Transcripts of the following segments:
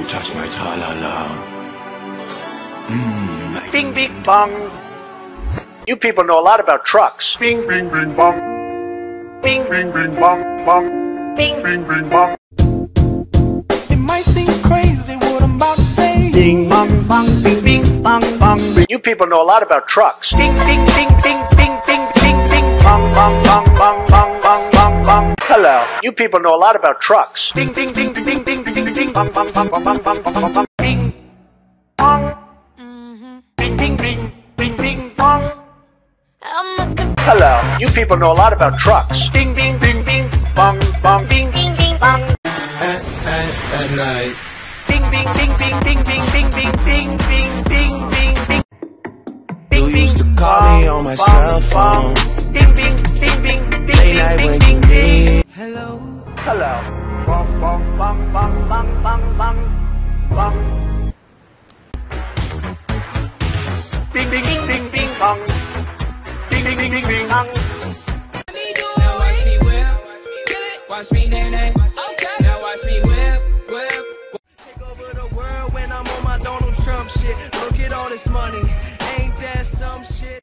you touch my tra-la-la. Mmm, Bing, bing, bong. You people know a lot about trucks. Bing, bing, bing, bong. Bing, Bing, bing, bong, bong. bing, Bing, bing, bong. It might seem crazy what I'm about to say. bing, bong, bong, bing, bing, bong, bong. You people know a lot about trucks. Bing, bing, bing, bing, bing, bing, bing, bing, bong, bong, bong, bong, bong, bong, bong, bong. Hello. You people know a lot about trucks. Bing, bing, bing, bing, bing, bing, bing, bong, bong, bong, bong, bong, bong, bong, bong. Bing, bong. Bing, bing, bing, bing, bing, bong. I must have Hello. You people know a lot about trucks. Bing, bing, bing, bing, bong, bong, bing, bing, bing, bong. at, at, at night. Bing, bing, bing, bing, bing, bing, bing, bing, bing, bing, bing, bing, Call me on my cell phone. Ding ding ding ding ding Late night ding ding ding. Hello. Hello. Bum bum bum bum bum bum bum bum. Ding ding ding ding ding dong. Ding ding ding ding ding dong. Now watch me whip, watch me nay nay. Okay. Now watch me whip, whip. Take over the world when I'm on my Donald Trump shit. Look at all this money.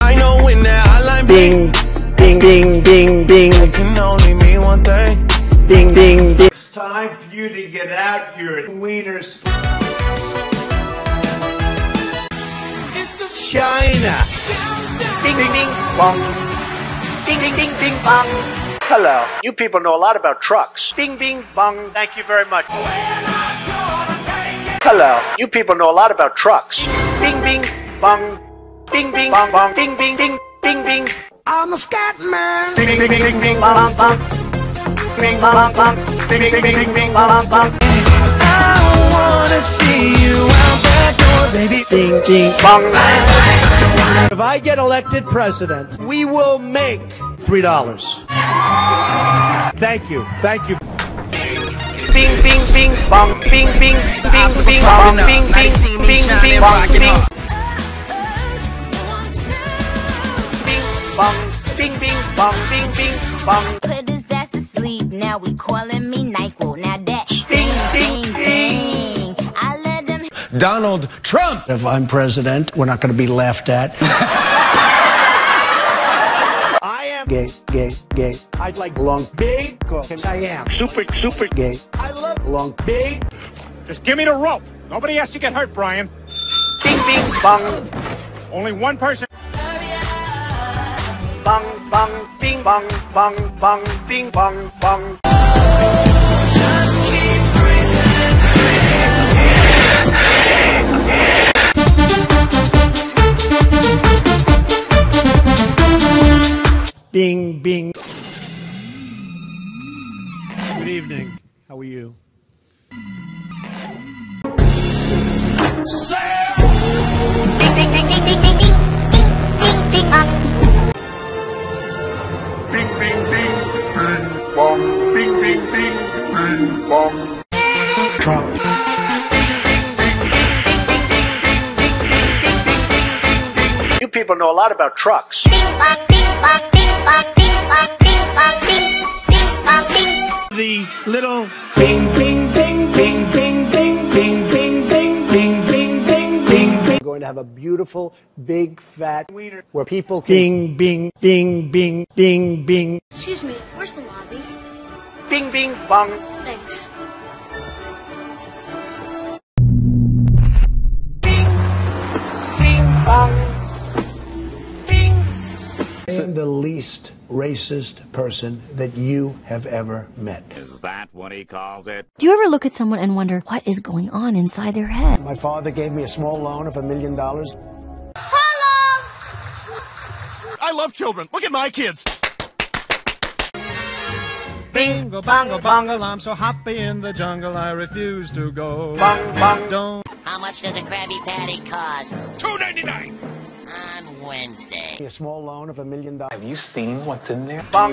I know when that hotline Bing, bing, bing, bing, bing, it can only mean one thing. bing, bing, bing. It's time for you to get out your wieners. China. Ding, ding, ding, bong. Ding, ding, ding, ding, bong. Hello. You people know a lot about trucks. Bing, bing, bong. Thank you very much. Hello. You people know a lot about trucks. Bing, bing, bong. Bing, bing, bong, bong. Bing, bing, ding, bing, bing. I'm a scat man. Bing, bing, bing, bing, bing, bong, bong. Bing, bong, bong. Bing, bing, bing, bing, bing, bong, bong. I wanna see you out that door, baby. Ding, ding, bong. If I get elected president, we will make three dollars. Thank you, thank you. Bing, bing, bing, bong, bing, bing, bing, bing, bong, bing, bing, bing, bing, bong, bing, bong, bing, bing, bong, bing, bing, bong. Put his ass to sleep. Now we calling me NyQuil. Now that Ding, ding, ding, ding, ding. I let him Donald Trump. If I'm president, we're not going to be laughed at. I am gay, gay, gay. I'd like long, big, because I am Super, super. gay. I love Long, big. Just give me the rope. Nobody has to get hurt, Brian. bing, bing, bong, Only one person bang bang bing bang bang bang bing bang bang Just keep Bing bing Good evening. How are you? Ding ding ding ding ding ding ding bing, bong. Trump. You people know a lot about trucks. Bing, bong, bing, bing, bing, bing, bing, bing, bing. The little bing, bing, bing, bing, bing, bing, bing, bing, bing, bing, bing, bing, bing, bing. Going to have a beautiful, big, fat wiener where people can bing, bing, bing, bing, bing, bing. Excuse me, where's the lobby? Bing, bing, bong. Thanks. Bing, bing, bong. Bing. I am the least racist person that you have ever met. Is that what he calls it? Do you ever look at someone and wonder what is going on inside their head? My father gave me a small loan of a million dollars. Hello! I love children. Look at my kids. Bingo, bongo, bongo, I'm so happy in the jungle, I refuse to go. bong, bong. Don't. How much does a Krabby Patty cost? Two ninety nine. On Wednesday. A small loan of a million dollars. Have you seen what's in there? Bong.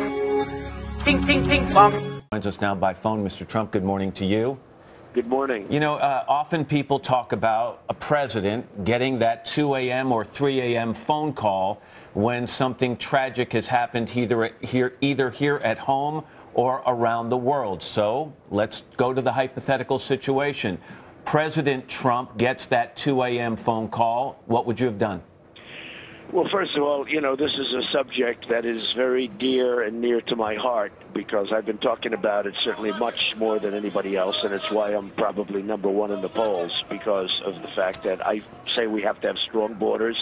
Ding, ding, ding, bong. Joins us now by phone, Mr. Trump. Good morning to you. Good morning. You know, uh, often people talk about a president getting that 2 a.m. or 3 a.m. phone call when something tragic has happened either here, either here at home or around the world. So let's go to the hypothetical situation. President Trump gets that 2 a.m. phone call, what would you have done? Well, first of all, you know, this is a subject that is very dear and near to my heart because I've been talking about it certainly much more than anybody else, and it's why I'm probably number one in the polls because of the fact that I say we have to have strong borders.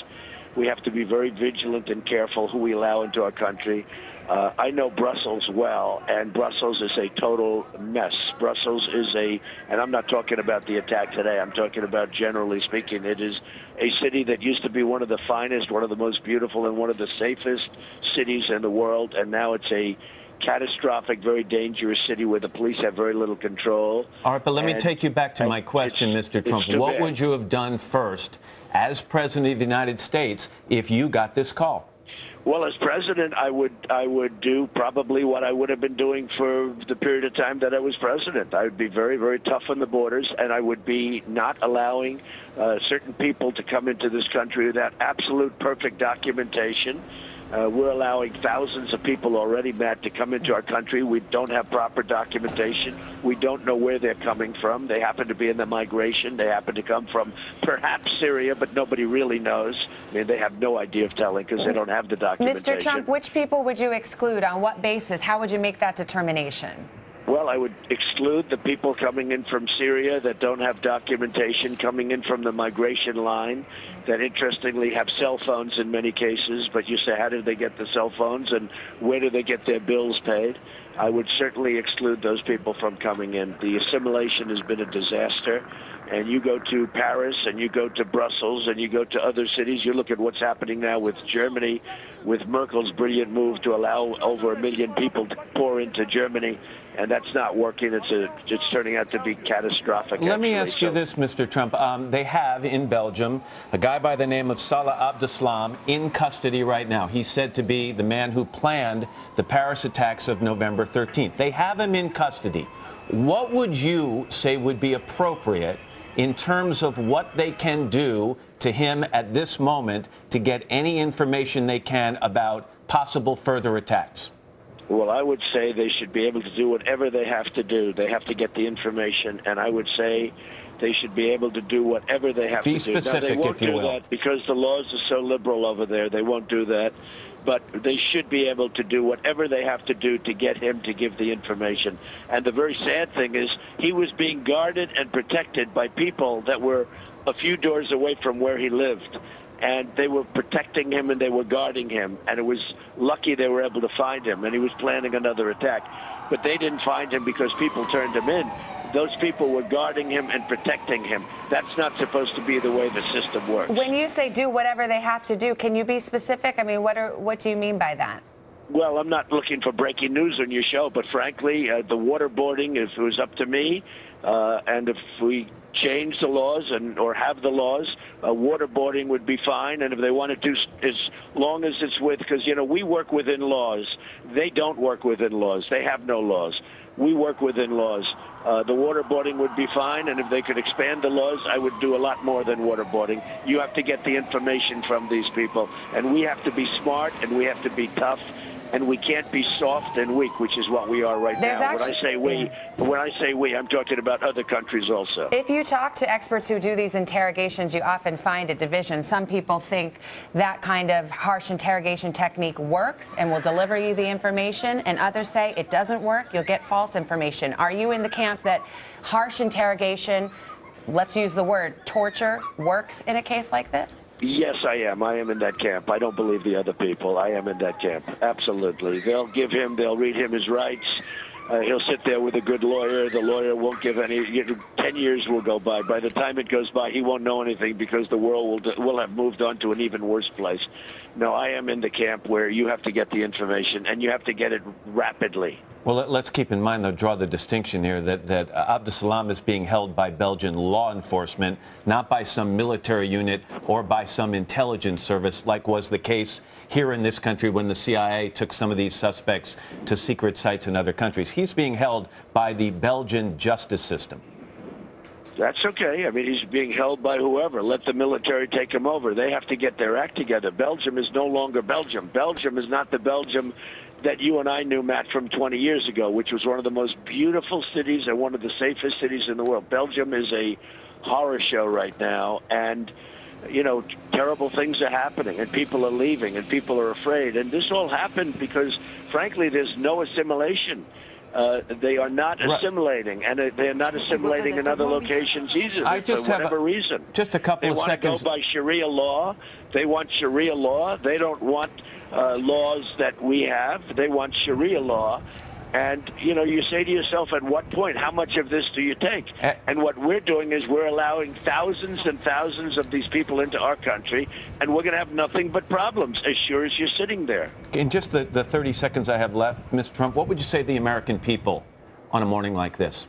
We have to be very vigilant and careful who we allow into our country. Uh, I know Brussels well, and Brussels is a total mess. Brussels is a, and I'm not talking about the attack today, I'm talking about generally speaking, it is a city that used to be one of the finest, one of the most beautiful, and one of the safest cities in the world, and now it's a catastrophic, very dangerous city where the police have very little control. All right, but let me take you back to my question, Mr. Trump. What bad. would you have done first as President of the United States if you got this call? Well, as president, I would I would do probably what I would have been doing for the period of time that I was president. I would be very very tough on the borders, and I would be not allowing uh, certain people to come into this country without absolute perfect documentation. Uh, we're allowing thousands of people already, Matt, to come into our country. We don't have proper documentation. We don't know where they're coming from. They happen to be in the migration. They happen to come from perhaps Syria, but nobody really knows. I mean, they have no idea of telling because they don't have the documentation. Mr. Trump, which people would you exclude? On what basis? How would you make that determination? Well, I would exclude the people coming in from Syria that don't have documentation, coming in from the migration line, that interestingly have cell phones in many cases. But you say, how did they get the cell phones and where do they get their bills paid? I would certainly exclude those people from coming in. The assimilation has been a disaster. And you go to Paris and you go to Brussels and you go to other cities. You look at what's happening now with Germany, with Merkel's brilliant move to allow over a million people to pour into Germany. And that's not working. It's a, it's turning out to be catastrophic. Let me actually. ask you this, Mr. Trump. Um, they have in Belgium a guy by the name of Salah Abdeslam in custody right now. He's said to be the man who planned the Paris attacks of November 13th. They have him in custody. What would you say would be appropriate in terms of what they can do to him at this moment to get any information they can about possible further attacks? Well, I would say they should be able to do whatever they have to do. They have to get the information, and I would say they should be able to do whatever they have Be to do. now, specific, they won't if you do will. that because the laws are so liberal over there. They won't do that. But they should be able to do whatever they have to do to get him to give the information. And the very sad thing is, he was being guarded and protected by people that were a few doors away from where he lived and they were protecting him and they were guarding him. And it was lucky they were able to find him, and he was planning another attack. But they didn't find him because people turned him in. Those people were guarding him and protecting him. That's not supposed to be the way the system works. When you say do whatever they have to do, can you be specific? I mean, what are what do you mean by that? Well, I'm not looking for breaking news on your show, but frankly, uh, the waterboarding, if it was up to me, uh, and if we change the laws and or have the laws, uh, waterboarding would be fine. And if they want to do, as long as it's with, because you know we work within laws, they don't work within laws. They have no laws. We work within laws. Uh, the waterboarding would be fine, and if they could expand the laws, I would do a lot more than waterboarding. You have to get the information from these people, and we have to be smart and we have to be tough and we can't be soft and weak, which is what we are right There's now. when I say we, mm. when I say we, I'm talking about other countries also. If you talk to experts who do these interrogations, you often find a division. Some people think that kind of harsh interrogation technique works and will deliver you the information, and others say it doesn't work, you'll get false information. Are you in the camp that harsh interrogation, let's use the word torture, works in a case like this? Yes, I am. I am in that camp. I don't believe the other people. I am in that camp. Absolutely. They'll give him, they'll read him his rights. Uh, he'll sit there with a good lawyer. The lawyer won't give any. You know, Ten years will go by. By the time it goes by, he won't know anything because the world will will have moved on to an even worse place. No, I am in the camp where you have to get the information and you have to get it rapidly. Well, let- let's keep in mind, though, draw the distinction here that, that uh, Abdeslam is being held by Belgian law enforcement, not by some military unit or by some intelligence service, like was the case here in this country when the CIA took some of these suspects to secret sites in other countries. He's being held by the Belgian justice system. That's okay. I mean, he's being held by whoever. Let the military take him over. They have to get their act together. Belgium is no longer Belgium. Belgium is not the Belgium that you and I knew, Matt, from 20 years ago, which was one of the most beautiful cities and one of the safest cities in the world. Belgium is a horror show right now, and you know, terrible things are happening, and people are leaving, and people are afraid, and this all happened because, frankly, there's no assimilation. Uh, they are not Right. assimilating, and uh, they're not assimilating in other locations either I just for have a- whatever reason. Just a couple They of want seconds. to go by Sharia law. They want Sharia law. They don't want uh, laws that we have. They want Sharia law. And, you know, you say to yourself, at what point, how much of this do you take? And what we're doing is we're allowing thousands and thousands of these people into our country, and we're going to have nothing but problems as sure as you're sitting there. In just the, the 30 seconds I have left, Mr. Trump, what would you say to the American people on a morning like this?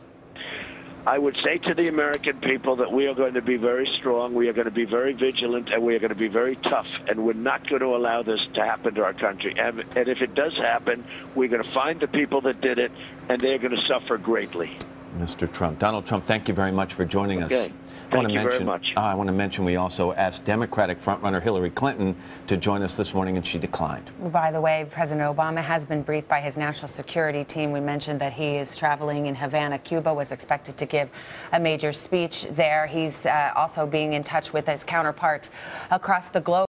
I would say to the American people that we are going to be very strong, we are going to be very vigilant, and we are going to be very tough, and we're not going to allow this to happen to our country. And, and if it does happen, we're going to find the people that did it, and they're going to suffer greatly. Mr. Trump. Donald Trump, thank you very much for joining us. Okay. I wanna Thank you very mention, much. uh, I want to mention we also asked Democratic frontrunner Hillary Clinton to join us this morning, and she declined. By the way, President Obama has been briefed by his national security team. We mentioned that he is traveling in Havana, Cuba, was expected to give a major speech there. He's uh, also being in touch with his counterparts across the globe.